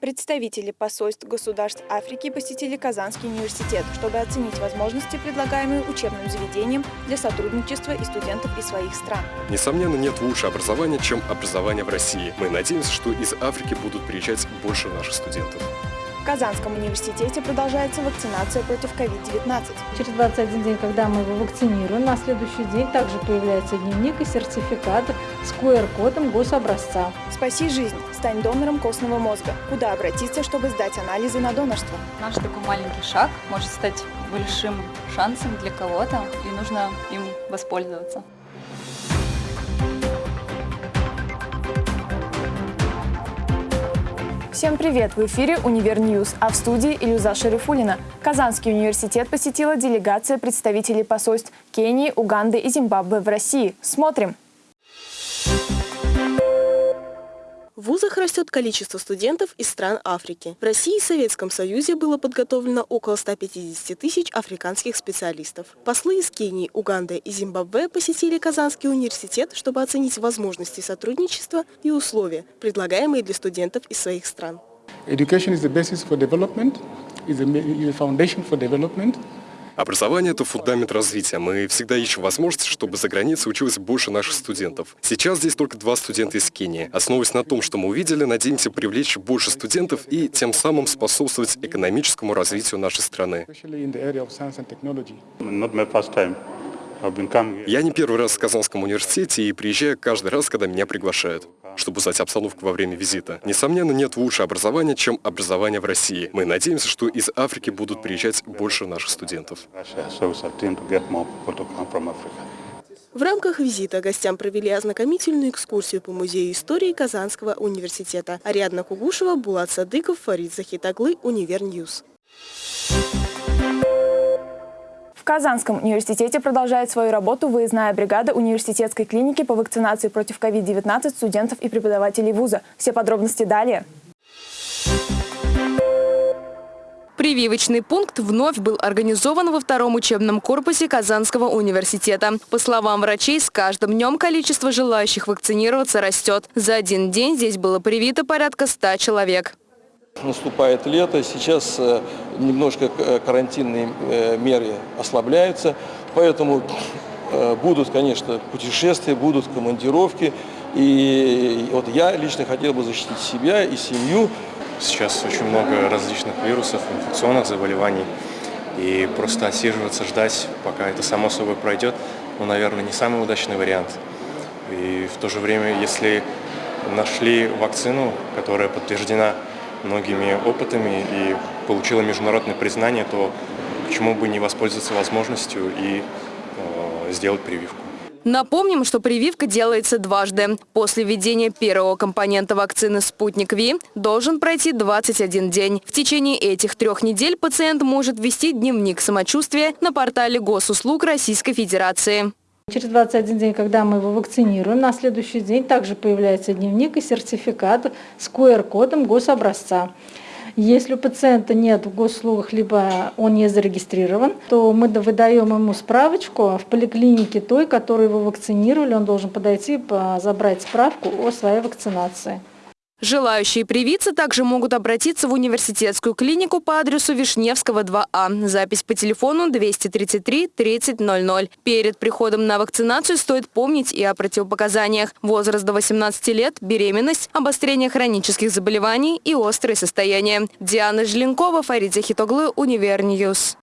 Представители посольств государств Африки посетили Казанский университет, чтобы оценить возможности, предлагаемые учебным заведением для сотрудничества и студентов из своих стран. Несомненно, нет лучше образования, чем образование в России. Мы надеемся, что из Африки будут приезжать больше наших студентов. В Казанском университете продолжается вакцинация против COVID-19. Через 21 день, когда мы его вакцинируем, на следующий день также появляется дневник и сертификат с QR-кодом гособразца. Спаси жизнь. Стань донором костного мозга. Куда обратиться, чтобы сдать анализы на донорство? Наш такой маленький шаг может стать большим шансом для кого-то, и нужно им воспользоваться. Всем привет! В эфире «Универ News», а в студии Илюза Шарифуллина. Казанский университет посетила делегация представителей посольств Кении, Уганды и Зимбабве в России. Смотрим! В вузах растет количество студентов из стран Африки. В России и Советском Союзе было подготовлено около 150 тысяч африканских специалистов. Послы из Кении, Уганды и Зимбабве посетили Казанский университет, чтобы оценить возможности сотрудничества и условия, предлагаемые для студентов из своих стран. Education is the basis for development, is the foundation for development. Образование – это фундамент развития. Мы всегда ищем возможность, чтобы за границей училось больше наших студентов. Сейчас здесь только два студента из Кении. Основываясь на том, что мы увидели, надеемся привлечь больше студентов и тем самым способствовать экономическому развитию нашей страны. Я не первый раз в Казанском университете и приезжаю каждый раз, когда меня приглашают чтобы узнать обстановку во время визита. Несомненно, нет лучше образования, чем образование в России. Мы надеемся, что из Африки будут приезжать больше наших студентов. В рамках визита гостям провели ознакомительную экскурсию по Музею истории Казанского университета. Ариадна Кугушева, Булат Садыков, Фарид Захитоглы, Универ News. Казанском университете продолжает свою работу выездная бригада университетской клиники по вакцинации против COVID-19 студентов и преподавателей вуза. Все подробности далее. Прививочный пункт вновь был организован во втором учебном корпусе Казанского университета. По словам врачей, с каждым днем количество желающих вакцинироваться растет. За один день здесь было привито порядка 100 человек. Наступает лето, сейчас э, немножко э, карантинные э, меры ослабляются, поэтому будут, конечно, путешествия, будут командировки. И вот я лично хотел бы защитить себя и семью. Сейчас очень много различных вирусов, инфекционных заболеваний. И просто отсиживаться, ждать, пока это само собой пройдет, ну, наверное, не самый удачный вариант. И в то же время, если нашли вакцину, которая подтверждена многими опытами и получила международное признание, то почему бы не воспользоваться возможностью и э, сделать прививку. Напомним, что прививка делается дважды. После введения первого компонента вакцины «Спутник Ви» должен пройти 21 день. В течение этих трех недель пациент может вести дневник самочувствия на портале госуслуг Российской Федерации. Через 21 день, когда мы его вакцинируем, на следующий день также появляется дневник и сертификат с QR-кодом гособразца. Если у пациента нет в госслугах, либо он не зарегистрирован, то мы выдаем ему справочку в поликлинике той, которую его вакцинировали. Он должен подойти, забрать справку о своей вакцинации. Желающие привиться также могут обратиться в университетскую клинику по адресу Вишневского, 2А. Запись по телефону 233 3000. Перед приходом на вакцинацию стоит помнить и о противопоказаниях. Возраст до 18 лет, беременность, обострение хронических заболеваний и острые состояния. Диана Желенкова, Фарид Захитоглы, Универ News.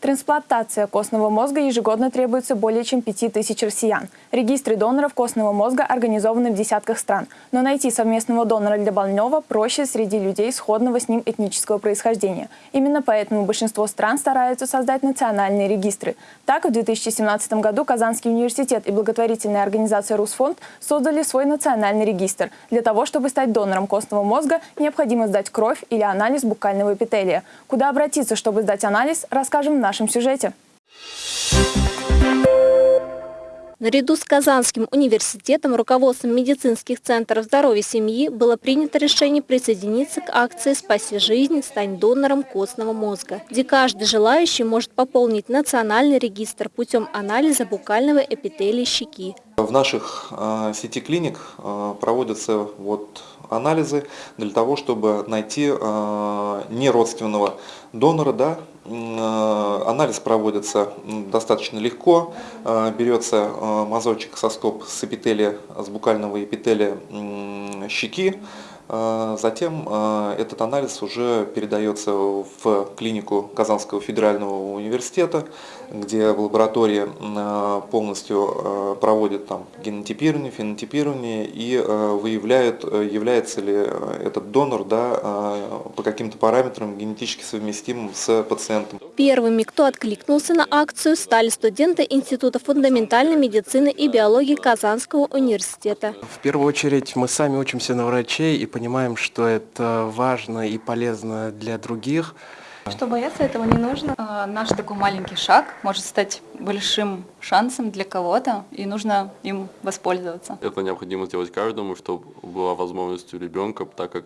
Трансплантация костного мозга ежегодно требуется более чем 5000 россиян. Регистры доноров костного мозга организованы в десятках стран. Но найти совместного донора для больного проще среди людей сходного с ним этнического происхождения. Именно поэтому большинство стран стараются создать национальные регистры. Так, в 2017 году Казанский университет и благотворительная организация «Русфонд» создали свой национальный регистр. Для того, чтобы стать донором костного мозга, необходимо сдать кровь или анализ букального эпителия. Куда обратиться, чтобы сдать анализ, расскажем в нашем сюжете. Наряду с Казанским университетом, руководством медицинских центров здоровья семьи было принято решение присоединиться к акции «Спаси жизнь, стань донором костного мозга», где каждый желающий может пополнить национальный регистр путем анализа букального эпителия щеки. В наших э, сети клиник э, проводятся вот анализы для того, чтобы найти э, неродственного донора. Да? Анализ проводится достаточно легко. Э, берется э, мазочек со стоп с эпителия, с букального эпителия щеки. Э, затем э, этот анализ уже передается в клинику Казанского федерального университета, где в лаборатории э, полностью проводят там генотипирование, фенотипирование и выявляют, является ли этот донор да, по каким-то параметрам генетически совместимым с пациентом. Первыми, кто откликнулся на акцию, стали студенты Института фундаментальной медицины и биологии Казанского университета. В первую очередь мы сами учимся на врачей и понимаем, что это важно и полезно для других. Что бояться этого не нужно. А, наш такой маленький шаг может стать большим шансом для кого-то, и нужно им воспользоваться. Это необходимо сделать каждому, чтобы была возможность у ребенка, так как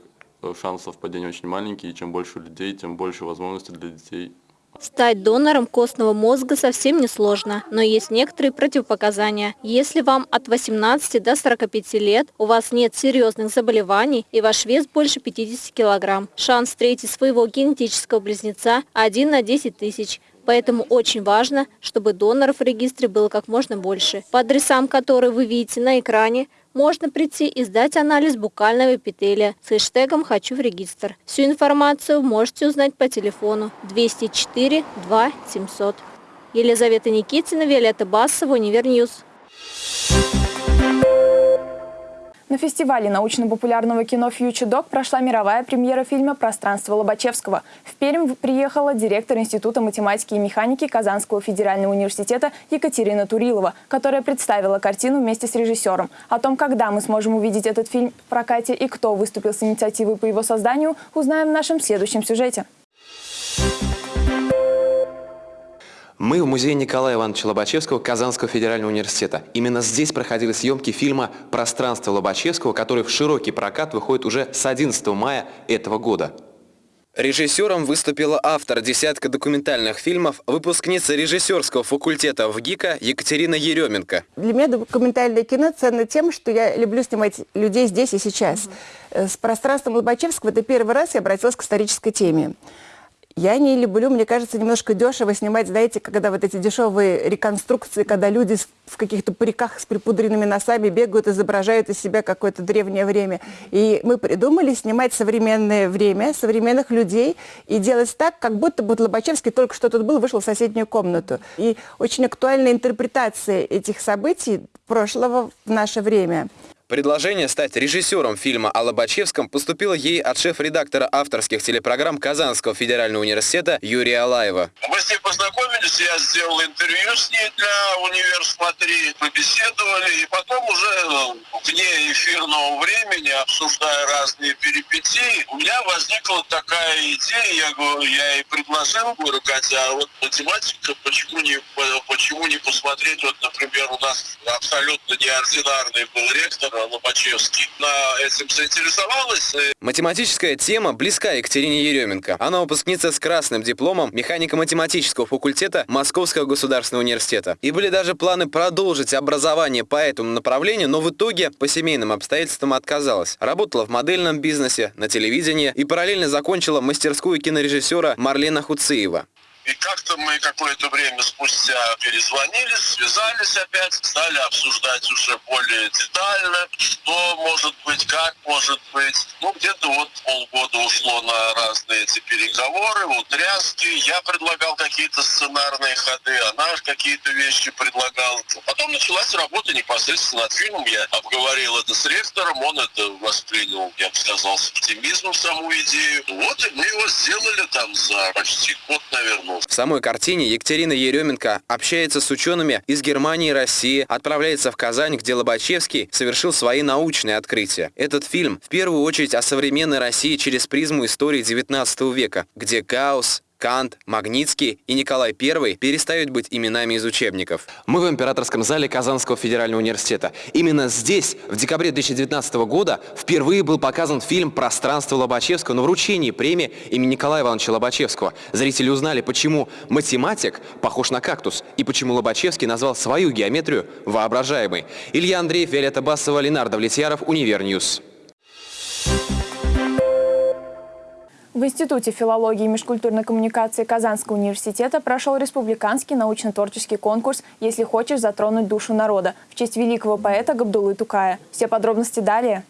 шанс совпадения очень маленький, и чем больше людей, тем больше возможностей для детей Стать донором костного мозга совсем не сложно, но есть некоторые противопоказания. Если вам от 18 до 45 лет, у вас нет серьезных заболеваний и ваш вес больше 50 килограмм, шанс встретить своего генетического близнеца 1 на 10 тысяч. Поэтому очень важно, чтобы доноров в регистре было как можно больше. По адресам, которые вы видите на экране, можно прийти и сдать анализ букального эпителия с хэштегом «Хочу в регистр». Всю информацию можете узнать по телефону 204 2 700. Елизавета Никитина, Виолетта Басова, Универ News. На фестивале научно-популярного кино «Future Doc» прошла мировая премьера фильма «Пространство Лобачевского». В Пермь приехала директор Института математики и механики Казанского федерального университета Екатерина Турилова, которая представила картину вместе с режиссером. О том, когда мы сможем увидеть этот фильм в прокате и кто выступил с инициативой по его созданию, узнаем в нашем следующем сюжете. Мы в музее Николая Ивановича Лобачевского Казанского федерального университета. Именно здесь проходили съемки фильма «Пространство Лобачевского», который в широкий прокат выходит уже с 11 мая этого года. Режиссером выступила автор десятка документальных фильмов, выпускница режиссерского факультета в ГИКа Екатерина Еременко. Для меня документальное кино ценно тем, что я люблю снимать людей здесь и сейчас. Угу. С пространством Лобачевского это первый раз я обратилась к исторической теме. Я не люблю, мне кажется, немножко дешево снимать, знаете, когда вот эти дешевые реконструкции, когда люди в каких-то париках с припудренными носами бегают, изображают из себя какое-то древнее время. И мы придумали снимать современное время, современных людей и делать так, как будто бы Лобачевский только что тут был, вышел в соседнюю комнату. И очень актуальная интерпретация этих событий прошлого в наше время. Предложение стать режиссером фильма о Лобачевском поступило ей от шеф-редактора авторских телепрограмм Казанского федерального университета Юрия Алаева. Мы с ней познакомились, я сделал интервью с ней для «Универ Смотри», побеседовали, и потом уже ну, вне эфирного времени, обсуждая разные перипетии, у меня возникла такая идея, я, говорю, я ей предложил, говорю, Катя, а вот математика, почему не, почему не посмотреть, вот, например, у нас абсолютно неординарный был ректор, Лобачевский этим заинтересовалась. Математическая тема близка Екатерине Еременко. Она выпускница с красным дипломом механико-математического факультета Московского государственного университета. И были даже планы продолжить образование по этому направлению, но в итоге по семейным обстоятельствам отказалась. Работала в модельном бизнесе, на телевидении и параллельно закончила мастерскую кинорежиссера Марлена Хуциева. И как-то мы какое-то время спустя перезвонили, связались опять, стали обсуждать уже более детально, что может быть, как может быть. Ну, где-то вот полгода ушло на разные эти переговоры, утряски. Я предлагал какие-то сценарные ходы, она какие-то вещи предлагала. Потом началась работа непосредственно над фильмом. Я обговорил это с ректором, он это воспринял, я бы сказал, с оптимизмом саму идею. Вот и мы его сделали там за почти год, наверное, в самой картине Екатерина Еременко общается с учеными из Германии и России, отправляется в Казань, где Лобачевский совершил свои научные открытия. Этот фильм в первую очередь о современной России через призму истории XIX века, где хаос, Кант, Магнитский и Николай I перестают быть именами из учебников. Мы в императорском зале Казанского федерального университета. Именно здесь, в декабре 2019 года, впервые был показан фильм «Пространство Лобачевского» на вручении премии имени Николая Ивановича Лобачевского. Зрители узнали, почему математик похож на кактус и почему Лобачевский назвал свою геометрию воображаемой. Илья Андреев, Виолетта Басова, Ленардо Влетьяров, Универ News. В Институте филологии и межкультурной коммуникации Казанского университета прошел республиканский научно-творческий конкурс «Если хочешь затронуть душу народа» в честь великого поэта Габдуллы Тукая. Все подробности далее.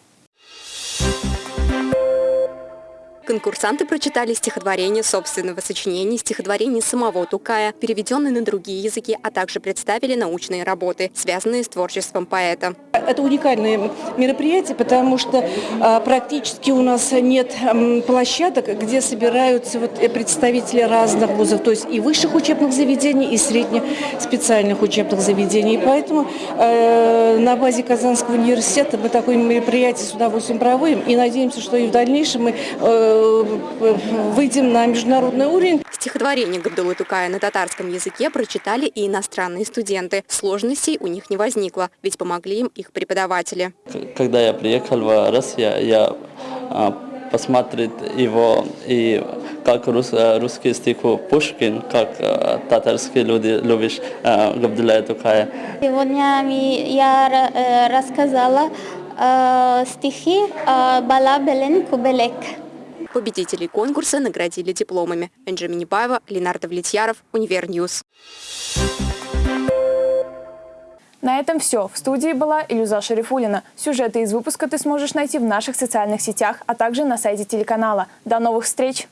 Конкурсанты прочитали стихотворение собственного сочинения, стихотворение самого Тукая, переведенные на другие языки, а также представили научные работы, связанные с творчеством поэта. Это уникальное мероприятие, потому что а, практически у нас нет площадок, где собираются вот, э, представители разных вузов, то есть и высших учебных заведений, и среднеспециальных учебных заведений. И поэтому э, на базе Казанского университета мы такое мероприятие с удовольствием проводим и надеемся, что и в дальнейшем мы э, выйдем на международный уровень. Стихотворение Габдулы Тукая на татарском языке прочитали и иностранные студенты. Сложностей у них не возникло, ведь помогли им их преподаватели. Когда я приехал в Россию, я а, посмотрел его и как рус, русский стих Пушкин, как а, татарские люди любишь Габдулла Тукая. Сегодня я э, рассказала э, стихи Бала белән Күбәләк. Победителей конкурса наградили дипломами. Энджи Минибаева, Ленардо Влетьяров, Универ News. На этом все. В студии была Илюза Шарифулина. Сюжеты из выпуска ты сможешь найти в наших социальных сетях, а также на сайте телеканала. До новых встреч!